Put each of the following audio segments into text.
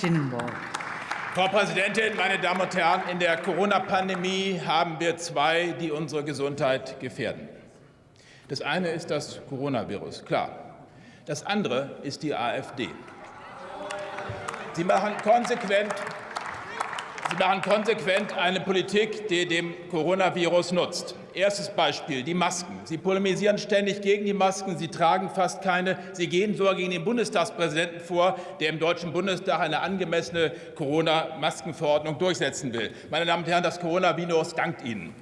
Schinnenborg. Frau Präsidentin, meine Damen und Herren! In der Corona-Pandemie haben wir zwei, die unsere Gesundheit gefährden. Das eine ist das Coronavirus, klar. Das andere ist die AfD. Sie machen konsequent, Sie machen konsequent eine Politik, die dem Coronavirus nutzt. Erstes Beispiel, die Masken. Sie polemisieren ständig gegen die Masken, Sie tragen fast keine. Sie gehen sogar gegen den Bundestagspräsidenten vor, der im Deutschen Bundestag eine angemessene Corona-Maskenverordnung durchsetzen will. Meine Damen und Herren, das Coronavirus dankt Ihnen.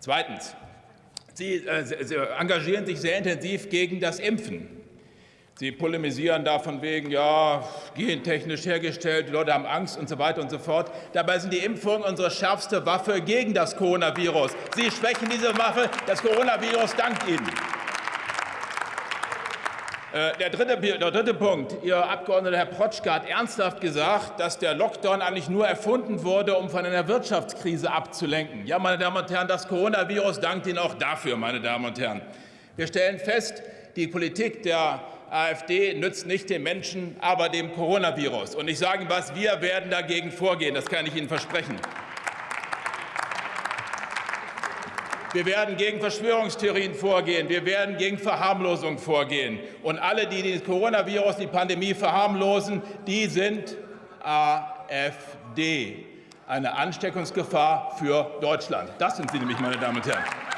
Zweitens. Sie, äh, Sie engagieren sich sehr intensiv gegen das Impfen. Sie polemisieren da von wegen, ja, gentechnisch hergestellt, die Leute haben Angst und so weiter und so fort. Dabei sind die Impfungen unsere schärfste Waffe gegen das Coronavirus. Sie schwächen diese Waffe, das Coronavirus dankt Ihnen. Äh, der dritte, der dritte Punkt. Ihr Abgeordneter Herr Protschka hat ernsthaft gesagt, dass der Lockdown eigentlich nur erfunden wurde, um von einer Wirtschaftskrise abzulenken. Ja, meine Damen und Herren, das Coronavirus dankt Ihnen auch dafür, meine Damen und Herren. Wir stellen fest, die Politik der AfD nützt nicht den Menschen, aber dem Coronavirus. Und ich sage Ihnen was, wir werden dagegen vorgehen, das kann ich Ihnen versprechen. Wir werden gegen Verschwörungstheorien vorgehen. Wir werden gegen Verharmlosung vorgehen. Und alle, die das Coronavirus, die Pandemie verharmlosen, die sind AfD, eine Ansteckungsgefahr für Deutschland. Das sind sie nämlich, meine Damen und Herren.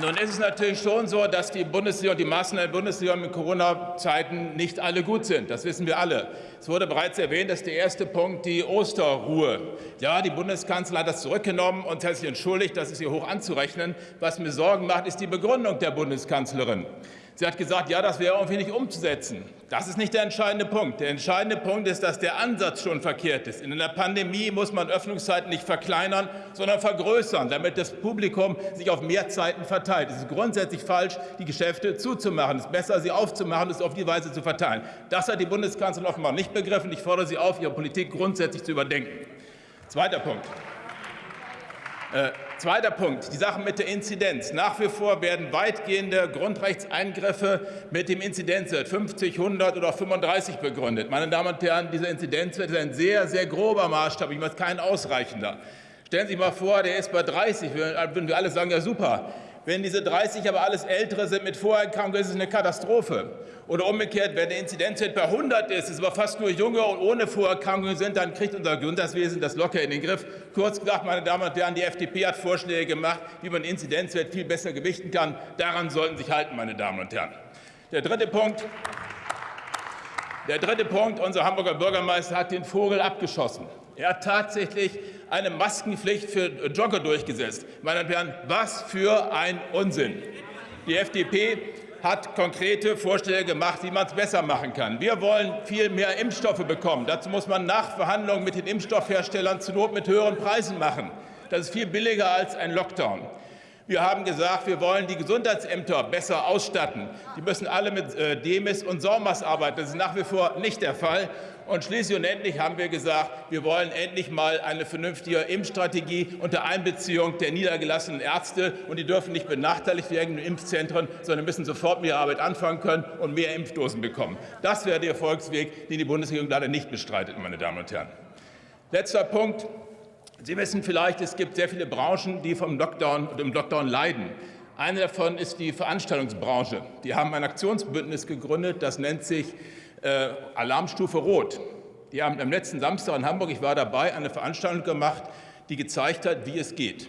Nun ist es natürlich schon so, dass die Bundesregierung, die Maßnahmen der Bundesregierung in Corona-Zeiten nicht alle gut sind. Das wissen wir alle. Es wurde bereits erwähnt, dass der erste Punkt die Osterruhe. Ja, die Bundeskanzlerin hat das zurückgenommen und hat sich entschuldigt. Das ist ihr hoch anzurechnen. Was mir Sorgen macht, ist die Begründung der Bundeskanzlerin. Sie hat gesagt, ja, das wäre irgendwie nicht umzusetzen. Das ist nicht der entscheidende Punkt. Der entscheidende Punkt ist, dass der Ansatz schon verkehrt ist. In einer Pandemie muss man Öffnungszeiten nicht verkleinern, sondern vergrößern, damit das Publikum sich auf mehr Zeiten verteilt. Es ist grundsätzlich falsch, die Geschäfte zuzumachen. Es ist besser, sie aufzumachen und es auf die Weise zu verteilen. Das hat die Bundeskanzlerin offenbar nicht begriffen. Ich fordere Sie auf, Ihre Politik grundsätzlich zu überdenken. Zweiter Punkt. Äh, zweiter Punkt, die Sache mit der Inzidenz. Nach wie vor werden weitgehende Grundrechtseingriffe mit dem Inzidenzwert 50, 100 oder 35 begründet. Meine Damen und Herren, dieser Inzidenzwert ist ein sehr, sehr grober Maßstab, ich meine kein ausreichender. Stellen Sie sich mal vor, der ist bei 30, würden wir alle sagen, ja super. Wenn diese 30 aber alles Ältere sind mit Vorerkrankungen, ist es eine Katastrophe. Oder umgekehrt, wenn der Inzidenzwert bei 100 ist, es aber fast nur Junge und ohne Vorerkrankungen sind, dann kriegt unser Gesundheitswesen das locker in den Griff. Kurz gesagt, meine Damen und Herren, die FDP hat Vorschläge gemacht, wie man den Inzidenzwert viel besser gewichten kann. Daran sollten Sie sich halten, meine Damen und Herren. Der dritte Punkt. Der dritte Punkt. Unser Hamburger Bürgermeister hat den Vogel abgeschossen. Er hat tatsächlich eine Maskenpflicht für Jogger durchgesetzt. Meine Damen und Herren, was für ein Unsinn! Die FDP hat konkrete Vorschläge gemacht, wie man es besser machen kann. Wir wollen viel mehr Impfstoffe bekommen. Dazu muss man Nachverhandlungen mit den Impfstoffherstellern zur Not mit höheren Preisen machen. Das ist viel billiger als ein Lockdown. Wir haben gesagt, wir wollen die Gesundheitsämter besser ausstatten. Die müssen alle mit äh, Demis und SORMAS arbeiten. Das ist nach wie vor nicht der Fall. Und schließlich und endlich haben wir gesagt, wir wollen endlich mal eine vernünftige Impfstrategie unter Einbeziehung der niedergelassenen Ärzte. Und die dürfen nicht benachteiligt werden in Impfzentren, sondern müssen sofort mit ihrer Arbeit anfangen können und mehr Impfdosen bekommen. Das wäre der Erfolgsweg, den die Bundesregierung leider nicht bestreitet, meine Damen und Herren. Letzter Punkt. Sie wissen vielleicht, es gibt sehr viele Branchen, die vom Lockdown und im Lockdown leiden. Eine davon ist die Veranstaltungsbranche. Die haben ein Aktionsbündnis gegründet, das nennt sich äh, Alarmstufe Rot. Die haben am letzten Samstag in Hamburg, ich war dabei, eine Veranstaltung gemacht, die gezeigt hat, wie es geht.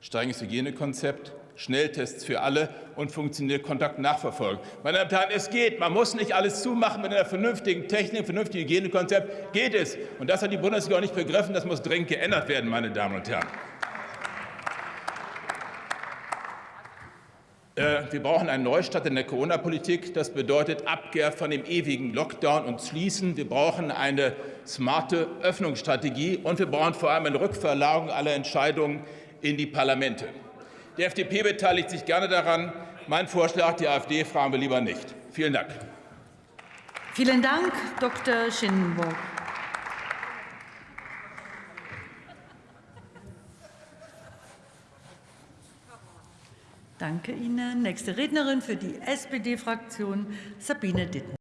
Strenges Hygienekonzept, Schnelltests für alle und funktioniert Kontaktnachverfolgung. Meine Damen und Herren, es geht. Man muss nicht alles zumachen mit einer vernünftigen Technik, vernünftigen Hygienekonzept. Geht es. Und das hat die Bundesregierung nicht begriffen. Das muss dringend geändert werden, meine Damen und Herren. Äh, wir brauchen einen Neustart in der Corona-Politik. Das bedeutet Abkehr von dem ewigen Lockdown und Schließen. Wir brauchen eine smarte Öffnungsstrategie und wir brauchen vor allem eine Rückverlagerung aller Entscheidungen in die Parlamente. Die FDP beteiligt sich gerne daran. Mein Vorschlag, die AfD fragen wir lieber nicht. Vielen Dank. Vielen Dank, Dr. Schinnenburg. Danke Ihnen. Nächste Rednerin für die SPD-Fraktion, Sabine Ditten.